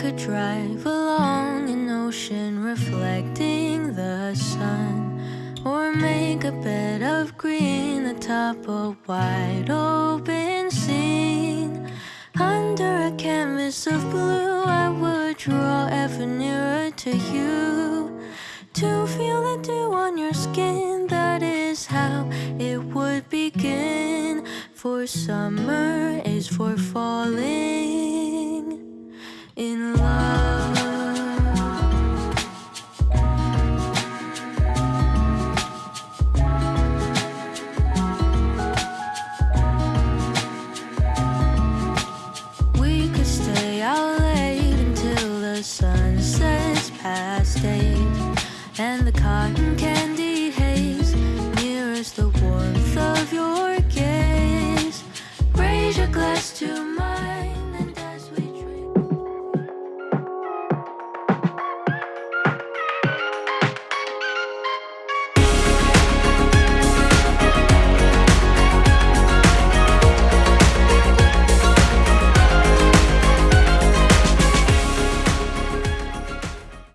could drive along an ocean reflecting the sun, or make a bed of green atop a wide open scene. Under a canvas of blue, I would draw ever nearer to you. To feel the dew on your skin, that is how it would begin. For summer sets past eight, and the cotton candy